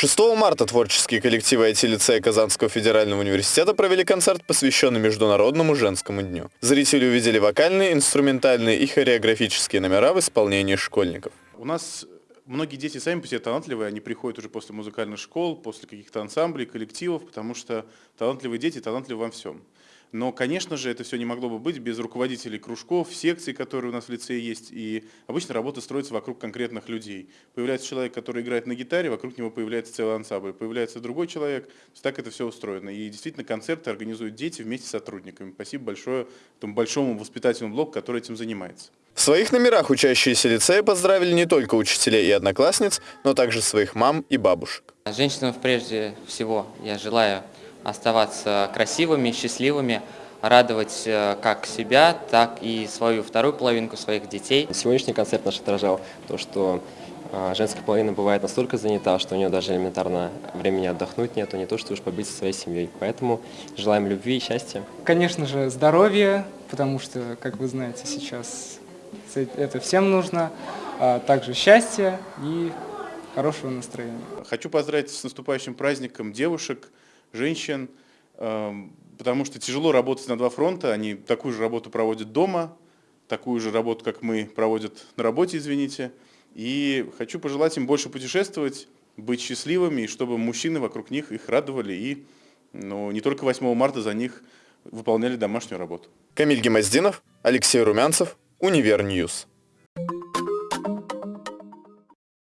6 марта творческие коллективы IT-лицея Казанского федерального университета провели концерт, посвященный Международному женскому дню. Зрители увидели вокальные, инструментальные и хореографические номера в исполнении школьников. У нас многие дети сами по себе талантливые, они приходят уже после музыкальных школ, после каких-то ансамблей, коллективов, потому что талантливые дети талантливы во всем. Но, конечно же, это все не могло бы быть без руководителей кружков, секций, которые у нас в лицее есть. И обычно работа строится вокруг конкретных людей. Появляется человек, который играет на гитаре, вокруг него появляется целый ансамбль. Появляется другой человек. То есть так это все устроено. И действительно концерты организуют дети вместе с сотрудниками. Спасибо большое этому большому воспитательному блоку, который этим занимается. В своих номерах учащиеся лицея поздравили не только учителей и одноклассниц, но также своих мам и бабушек. Женщинам прежде всего я желаю оставаться красивыми, счастливыми, радовать э, как себя, так и свою вторую половинку своих детей. Сегодняшний концерт наш отражал то, что э, женская половина бывает настолько занята, что у нее даже элементарно времени отдохнуть нету, не то что уж побыть со своей семьей. Поэтому желаем любви и счастья. Конечно же, здоровья, потому что, как вы знаете, сейчас это всем нужно, а также счастья и хорошего настроения. Хочу поздравить с наступающим праздником девушек, женщин, эм, потому что тяжело работать на два фронта, они такую же работу проводят дома, такую же работу, как мы, проводят на работе, извините. И хочу пожелать им больше путешествовать, быть счастливыми, и чтобы мужчины вокруг них их радовали и ну, не только 8 марта за них выполняли домашнюю работу. Камиль Гимаздинов, Алексей Румянцев, Универ News.